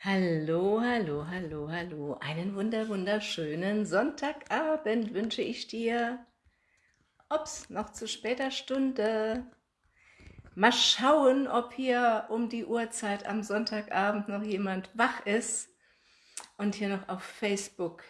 Hallo, hallo, hallo, hallo. Einen wunder, wunderschönen Sonntagabend wünsche ich dir. Ups, noch zu später Stunde. Mal schauen, ob hier um die Uhrzeit am Sonntagabend noch jemand wach ist und hier noch auf Facebook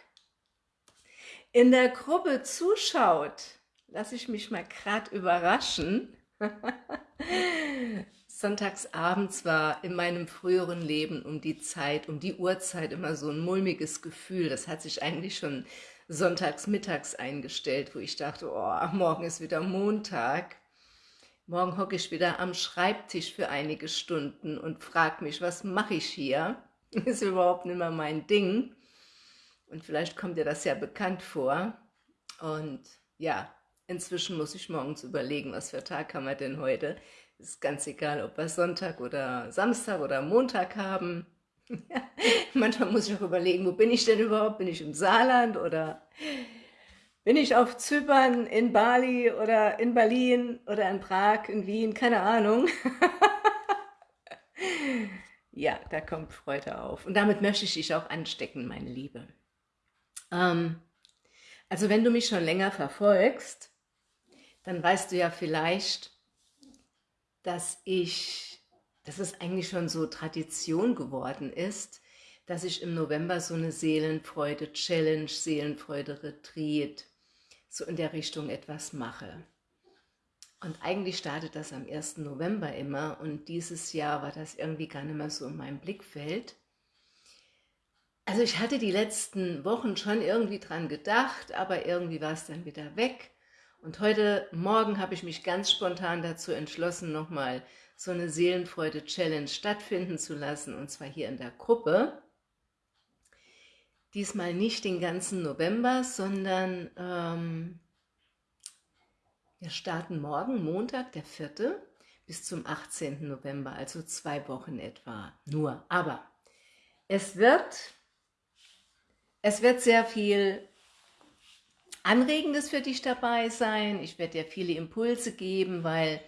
in der Gruppe zuschaut. Lass ich mich mal gerade überraschen. Sonntagsabends war in meinem früheren Leben um die Zeit, um die Uhrzeit immer so ein mulmiges Gefühl. Das hat sich eigentlich schon sonntags mittags eingestellt, wo ich dachte, oh, morgen ist wieder Montag. Morgen hocke ich wieder am Schreibtisch für einige Stunden und frage mich, was mache ich hier? Ist überhaupt nicht mehr mein Ding. Und vielleicht kommt dir das ja bekannt vor. Und ja, inzwischen muss ich morgens überlegen, was für Tag haben wir denn heute ist ganz egal, ob wir Sonntag oder Samstag oder Montag haben. Manchmal muss ich auch überlegen, wo bin ich denn überhaupt? Bin ich im Saarland oder bin ich auf Zypern, in Bali oder in Berlin oder in Prag, in Wien? Keine Ahnung. ja, da kommt Freude auf. Und damit möchte ich dich auch anstecken, meine Liebe. Ähm, also wenn du mich schon länger verfolgst, dann weißt du ja vielleicht, dass ich, dass es eigentlich schon so Tradition geworden ist, dass ich im November so eine Seelenfreude-Challenge, Seelenfreude-Retreat, so in der Richtung etwas mache. Und eigentlich startet das am 1. November immer und dieses Jahr war das irgendwie gar nicht mehr so in meinem Blickfeld. Also ich hatte die letzten Wochen schon irgendwie dran gedacht, aber irgendwie war es dann wieder weg. Und heute Morgen habe ich mich ganz spontan dazu entschlossen, nochmal so eine Seelenfreude-Challenge stattfinden zu lassen, und zwar hier in der Gruppe. Diesmal nicht den ganzen November, sondern ähm, wir starten morgen, Montag, der 4., bis zum 18. November, also zwei Wochen etwa nur. Aber es wird, es wird sehr viel Anregendes für dich dabei sein. Ich werde dir viele Impulse geben, weil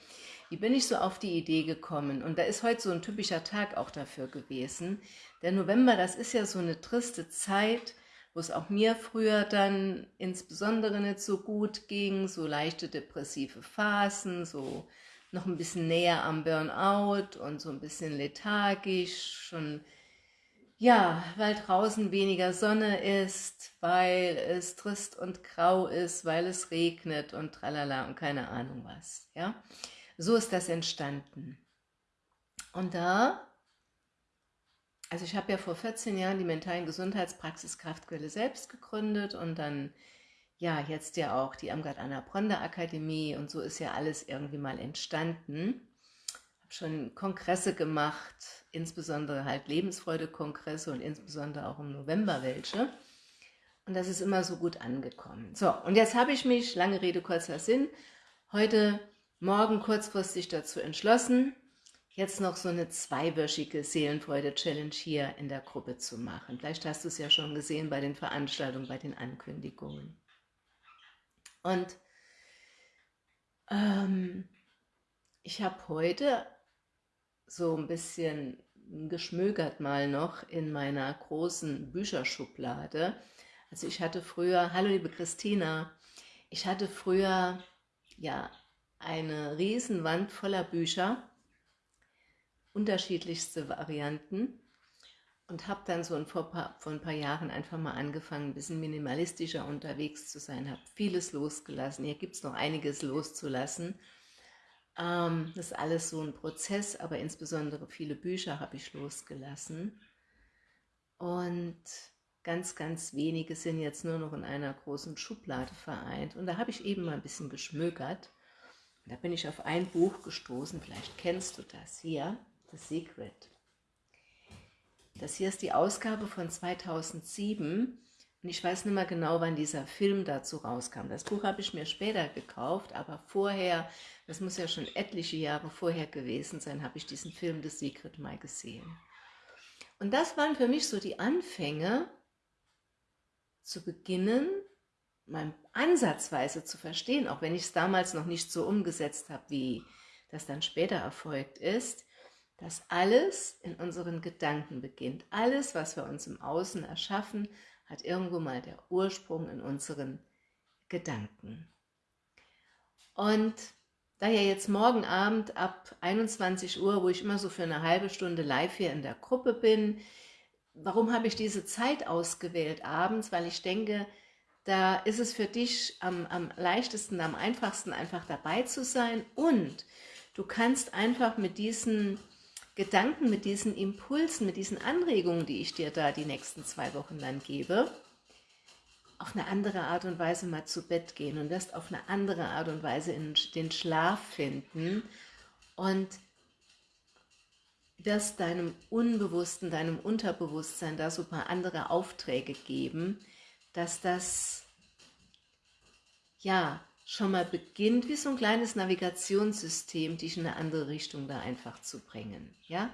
wie bin ich so auf die Idee gekommen? Und da ist heute so ein typischer Tag auch dafür gewesen. Der November, das ist ja so eine triste Zeit, wo es auch mir früher dann insbesondere nicht so gut ging, so leichte depressive Phasen, so noch ein bisschen näher am Burnout und so ein bisschen lethargisch, schon ja, weil draußen weniger Sonne ist, weil es trist und grau ist, weil es regnet und tralala und keine Ahnung was. Ja, So ist das entstanden. Und da, also ich habe ja vor 14 Jahren die mentalen Gesundheitspraxis Kraftquelle selbst gegründet und dann, ja, jetzt ja auch die Amgard Anna Bronda Akademie und so ist ja alles irgendwie mal entstanden schon Kongresse gemacht, insbesondere halt Lebensfreude-Kongresse und insbesondere auch im November welche. Und das ist immer so gut angekommen. So, und jetzt habe ich mich, lange Rede, kurzer Sinn, heute Morgen kurzfristig dazu entschlossen, jetzt noch so eine zweiwöchige Seelenfreude-Challenge hier in der Gruppe zu machen. Vielleicht hast du es ja schon gesehen bei den Veranstaltungen, bei den Ankündigungen. Und ähm, ich habe heute so ein bisschen geschmögert mal noch in meiner großen Bücherschublade. Also ich hatte früher, hallo liebe Christina, ich hatte früher ja eine Riesenwand voller Bücher, unterschiedlichste Varianten und habe dann so vor, paar, vor ein paar Jahren einfach mal angefangen, ein bisschen minimalistischer unterwegs zu sein, habe vieles losgelassen. Hier gibt es noch einiges loszulassen ähm, das ist alles so ein Prozess, aber insbesondere viele Bücher habe ich losgelassen. Und ganz, ganz wenige sind jetzt nur noch in einer großen Schublade vereint. Und da habe ich eben mal ein bisschen geschmökert. da bin ich auf ein Buch gestoßen, vielleicht kennst du das hier, The Secret. Das hier ist die Ausgabe von 2007 und ich weiß nicht mehr genau, wann dieser Film dazu rauskam. Das Buch habe ich mir später gekauft, aber vorher, das muss ja schon etliche Jahre vorher gewesen sein, habe ich diesen Film The Secret mal gesehen. Und das waren für mich so die Anfänge, zu beginnen, mein Ansatzweise zu verstehen, auch wenn ich es damals noch nicht so umgesetzt habe, wie das dann später erfolgt ist, dass alles in unseren Gedanken beginnt. Alles, was wir uns im Außen erschaffen, hat irgendwo mal der Ursprung in unseren Gedanken. Und da ja jetzt morgen Abend ab 21 Uhr, wo ich immer so für eine halbe Stunde live hier in der Gruppe bin, warum habe ich diese Zeit ausgewählt abends? Weil ich denke, da ist es für dich am, am leichtesten, am einfachsten einfach dabei zu sein und du kannst einfach mit diesen Gedanken, mit diesen Impulsen, mit diesen Anregungen, die ich dir da die nächsten zwei Wochen dann gebe, auf eine andere Art und Weise mal zu Bett gehen und wirst auf eine andere Art und Weise in den Schlaf finden und wirst deinem Unbewussten, deinem Unterbewusstsein da so ein paar andere Aufträge geben, dass das ja schon mal beginnt, wie so ein kleines Navigationssystem, dich in eine andere Richtung da einfach zu bringen. Ja,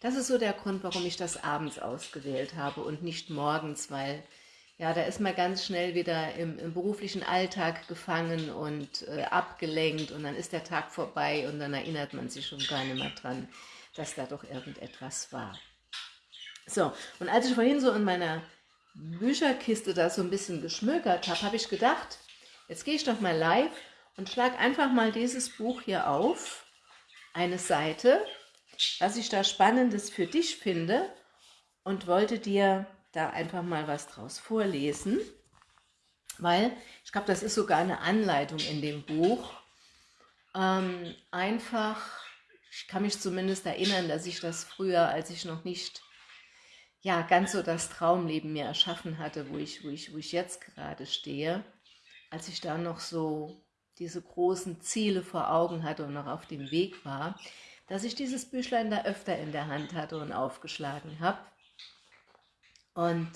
Das ist so der Grund, warum ich das abends ausgewählt habe und nicht morgens, weil ja, da ist man ganz schnell wieder im, im beruflichen Alltag gefangen und äh, abgelenkt und dann ist der Tag vorbei und dann erinnert man sich schon gar nicht mehr dran, dass da doch irgendetwas war. So, und als ich vorhin so in meiner Bücherkiste da so ein bisschen geschmökert habe, habe ich gedacht, Jetzt gehe ich doch mal live und schlage einfach mal dieses Buch hier auf, eine Seite, was ich da Spannendes für dich finde und wollte dir da einfach mal was draus vorlesen, weil ich glaube, das ist sogar eine Anleitung in dem Buch. Ähm, einfach, ich kann mich zumindest erinnern, dass ich das früher, als ich noch nicht ja, ganz so das Traumleben mir erschaffen hatte, wo ich, wo ich, wo ich jetzt gerade stehe, als ich da noch so diese großen Ziele vor Augen hatte und noch auf dem Weg war, dass ich dieses Büchlein da öfter in der Hand hatte und aufgeschlagen habe und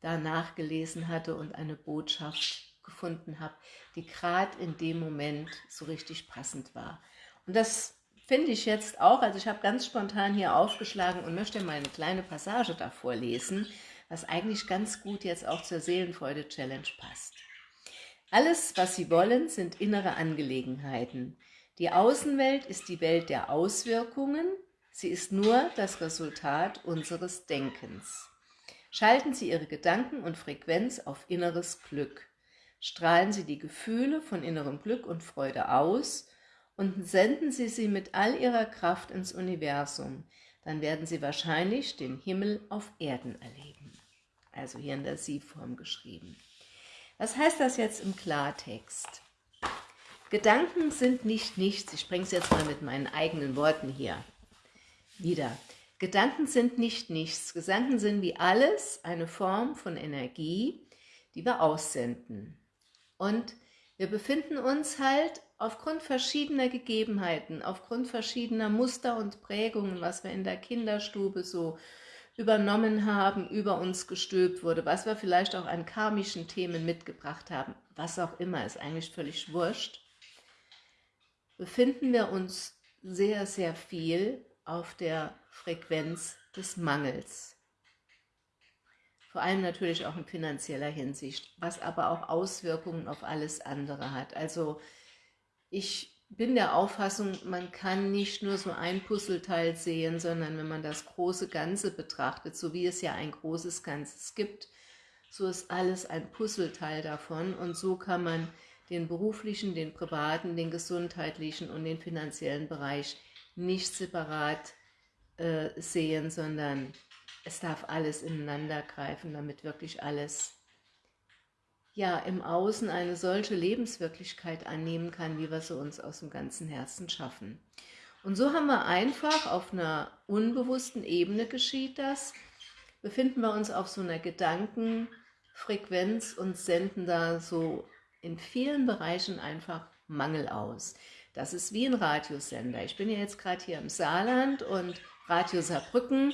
da nachgelesen hatte und eine Botschaft gefunden habe, die gerade in dem Moment so richtig passend war. Und das finde ich jetzt auch, also ich habe ganz spontan hier aufgeschlagen und möchte mal eine kleine Passage davor lesen, was eigentlich ganz gut jetzt auch zur Seelenfreude-Challenge passt. Alles, was sie wollen, sind innere Angelegenheiten. Die Außenwelt ist die Welt der Auswirkungen, sie ist nur das Resultat unseres Denkens. Schalten Sie Ihre Gedanken und Frequenz auf inneres Glück. Strahlen Sie die Gefühle von innerem Glück und Freude aus und senden Sie sie mit all Ihrer Kraft ins Universum. Dann werden Sie wahrscheinlich den Himmel auf Erden erleben. Also hier in der Sie-Form geschrieben. Was heißt das jetzt im Klartext? Gedanken sind nicht nichts. Ich bringe es jetzt mal mit meinen eigenen Worten hier wieder. Gedanken sind nicht nichts. Gedanken sind wie alles eine Form von Energie, die wir aussenden. Und wir befinden uns halt aufgrund verschiedener Gegebenheiten, aufgrund verschiedener Muster und Prägungen, was wir in der Kinderstube so übernommen haben, über uns gestülpt wurde, was wir vielleicht auch an karmischen Themen mitgebracht haben, was auch immer, ist eigentlich völlig wurscht, befinden wir uns sehr, sehr viel auf der Frequenz des Mangels. Vor allem natürlich auch in finanzieller Hinsicht, was aber auch Auswirkungen auf alles andere hat. Also ich bin der Auffassung, man kann nicht nur so ein Puzzleteil sehen, sondern wenn man das große Ganze betrachtet, so wie es ja ein großes Ganzes gibt, so ist alles ein Puzzleteil davon. Und so kann man den beruflichen, den privaten, den gesundheitlichen und den finanziellen Bereich nicht separat äh, sehen, sondern es darf alles ineinander greifen, damit wirklich alles ja im Außen eine solche Lebenswirklichkeit annehmen kann, wie wir sie uns aus dem ganzen Herzen schaffen. Und so haben wir einfach auf einer unbewussten Ebene geschieht das, befinden wir uns auf so einer Gedankenfrequenz und senden da so in vielen Bereichen einfach Mangel aus. Das ist wie ein Radiosender. Ich bin ja jetzt gerade hier im Saarland und Radio Saarbrücken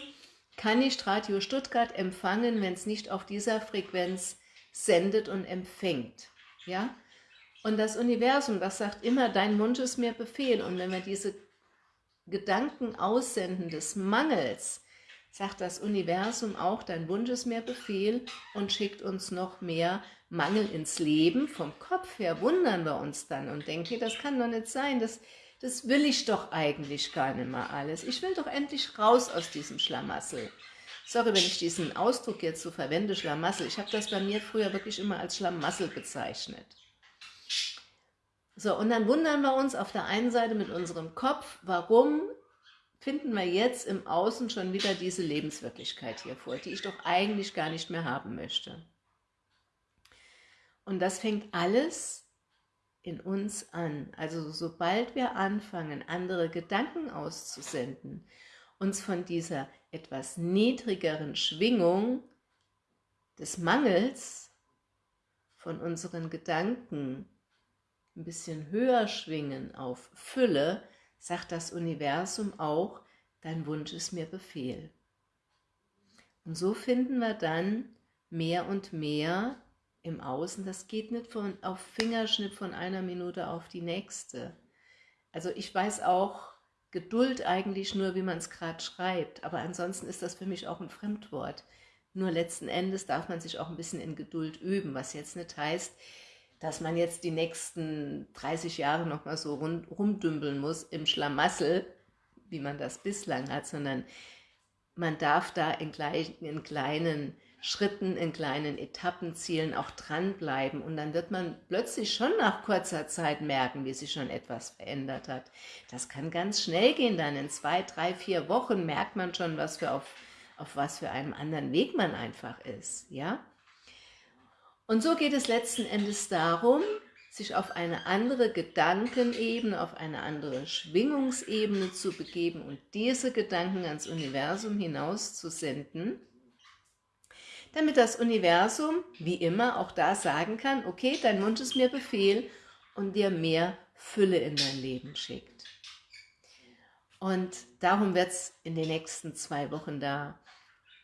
kann nicht Radio Stuttgart empfangen, wenn es nicht auf dieser Frequenz sendet und empfängt. Ja? Und das Universum, das sagt immer, dein Wunsch ist mir Befehl. Und wenn wir diese Gedanken aussenden des Mangels, sagt das Universum auch, dein Wunsch ist mir Befehl und schickt uns noch mehr Mangel ins Leben. Vom Kopf her wundern wir uns dann und denken, das kann doch nicht sein, das, das will ich doch eigentlich gar nicht mehr alles. Ich will doch endlich raus aus diesem Schlamassel. Sorry, wenn ich diesen Ausdruck jetzt so verwende, Schlamassel. Ich habe das bei mir früher wirklich immer als Schlamassel bezeichnet. So, und dann wundern wir uns auf der einen Seite mit unserem Kopf, warum finden wir jetzt im Außen schon wieder diese Lebenswirklichkeit hier vor, die ich doch eigentlich gar nicht mehr haben möchte. Und das fängt alles in uns an. Also sobald wir anfangen, andere Gedanken auszusenden, uns von dieser etwas niedrigeren Schwingung des Mangels von unseren Gedanken ein bisschen höher schwingen auf Fülle, sagt das Universum auch, dein Wunsch ist mir Befehl. Und so finden wir dann mehr und mehr im Außen, das geht nicht von, auf Fingerschnitt von einer Minute auf die nächste. Also ich weiß auch Geduld eigentlich nur, wie man es gerade schreibt, aber ansonsten ist das für mich auch ein Fremdwort. Nur letzten Endes darf man sich auch ein bisschen in Geduld üben, was jetzt nicht heißt, dass man jetzt die nächsten 30 Jahre nochmal so rund, rumdümpeln muss im Schlamassel, wie man das bislang hat, sondern man darf da in, gleich, in kleinen Schritten, in kleinen Etappenzielen auch dranbleiben und dann wird man plötzlich schon nach kurzer Zeit merken, wie sich schon etwas verändert hat. Das kann ganz schnell gehen, dann in zwei, drei, vier Wochen merkt man schon, was für auf, auf was für einem anderen Weg man einfach ist, ja. Und so geht es letzten Endes darum, sich auf eine andere Gedankenebene, auf eine andere Schwingungsebene zu begeben und diese Gedanken ans Universum hinaus zu senden, damit das Universum, wie immer, auch da sagen kann, okay, dein Wunsch ist mir Befehl und dir mehr Fülle in dein Leben schickt. Und darum wird es in den nächsten zwei Wochen da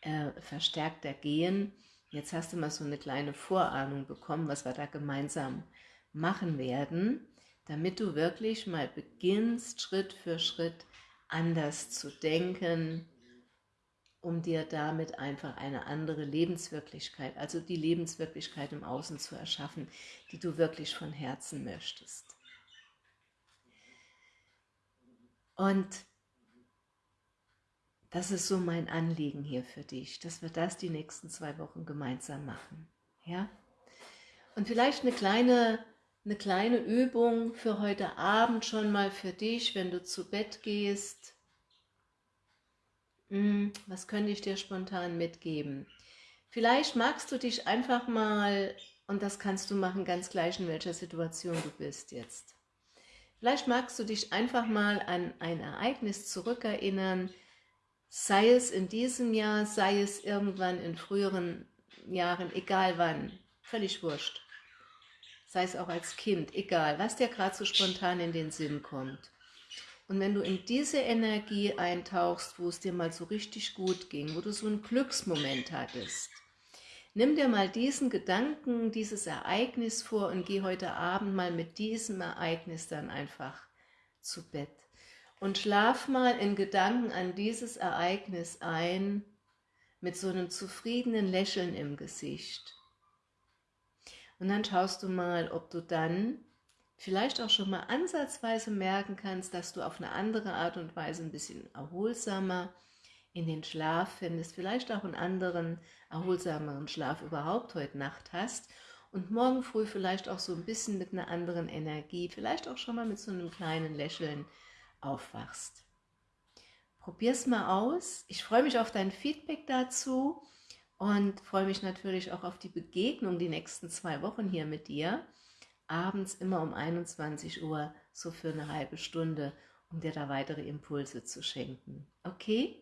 äh, verstärkter gehen, Jetzt hast du mal so eine kleine Vorahnung bekommen, was wir da gemeinsam machen werden, damit du wirklich mal beginnst, Schritt für Schritt anders zu denken, um dir damit einfach eine andere Lebenswirklichkeit, also die Lebenswirklichkeit im Außen zu erschaffen, die du wirklich von Herzen möchtest. Und das ist so mein Anliegen hier für dich, dass wir das die nächsten zwei Wochen gemeinsam machen. Ja? Und vielleicht eine kleine, eine kleine Übung für heute Abend schon mal für dich, wenn du zu Bett gehst. Hm, was könnte ich dir spontan mitgeben? Vielleicht magst du dich einfach mal, und das kannst du machen ganz gleich in welcher Situation du bist jetzt. Vielleicht magst du dich einfach mal an ein Ereignis zurückerinnern, sei es in diesem Jahr, sei es irgendwann in früheren Jahren, egal wann, völlig wurscht. Sei es auch als Kind, egal, was dir gerade so spontan in den Sinn kommt. Und wenn du in diese Energie eintauchst, wo es dir mal so richtig gut ging, wo du so einen Glücksmoment hattest, nimm dir mal diesen Gedanken, dieses Ereignis vor und geh heute Abend mal mit diesem Ereignis dann einfach zu Bett und schlaf mal in Gedanken an dieses Ereignis ein mit so einem zufriedenen Lächeln im Gesicht. Und dann schaust du mal, ob du dann vielleicht auch schon mal ansatzweise merken kannst, dass du auf eine andere Art und Weise ein bisschen erholsamer in den Schlaf findest, vielleicht auch einen anderen, erholsameren Schlaf überhaupt heute Nacht hast und morgen früh vielleicht auch so ein bisschen mit einer anderen Energie, vielleicht auch schon mal mit so einem kleinen Lächeln aufwachst. Probier's mal aus. Ich freue mich auf dein Feedback dazu und freue mich natürlich auch auf die Begegnung die nächsten zwei Wochen hier mit dir. Abends immer um 21 Uhr, so für eine halbe Stunde, um dir da weitere Impulse zu schenken. Okay?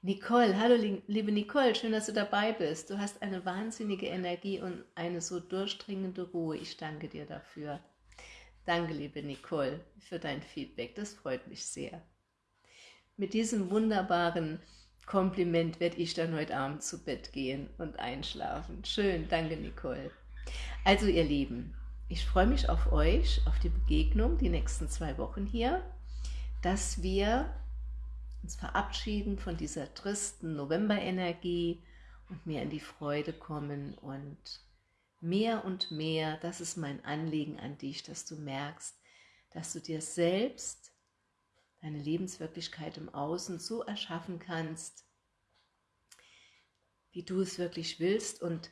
Nicole, hallo liebe Nicole, schön, dass du dabei bist. Du hast eine wahnsinnige Energie und eine so durchdringende Ruhe. Ich danke dir dafür. Danke, liebe Nicole, für dein Feedback. Das freut mich sehr. Mit diesem wunderbaren Kompliment werde ich dann heute Abend zu Bett gehen und einschlafen. Schön, danke Nicole. Also ihr Lieben, ich freue mich auf euch, auf die Begegnung, die nächsten zwei Wochen hier, dass wir uns verabschieden von dieser tristen Novemberenergie und mehr in die Freude kommen und mehr und mehr, das ist mein Anliegen an dich, dass du merkst, dass du dir selbst deine Lebenswirklichkeit im Außen so erschaffen kannst, wie du es wirklich willst und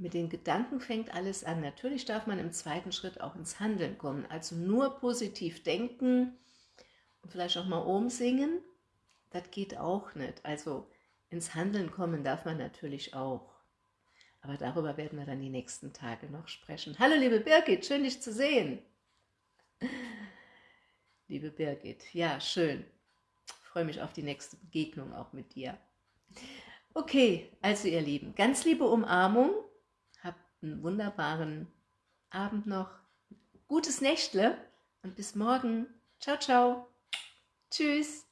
mit den Gedanken fängt alles an. Natürlich darf man im zweiten Schritt auch ins Handeln kommen, also nur positiv denken und vielleicht auch mal umsingen, das geht auch nicht. Also ins Handeln kommen darf man natürlich auch. Aber darüber werden wir dann die nächsten Tage noch sprechen. Hallo liebe Birgit, schön dich zu sehen. Liebe Birgit, ja schön. Ich freue mich auf die nächste Begegnung auch mit dir. Okay, also ihr Lieben, ganz liebe Umarmung. Einen wunderbaren Abend noch. Gutes Nächtle und bis morgen. Ciao, ciao. Tschüss.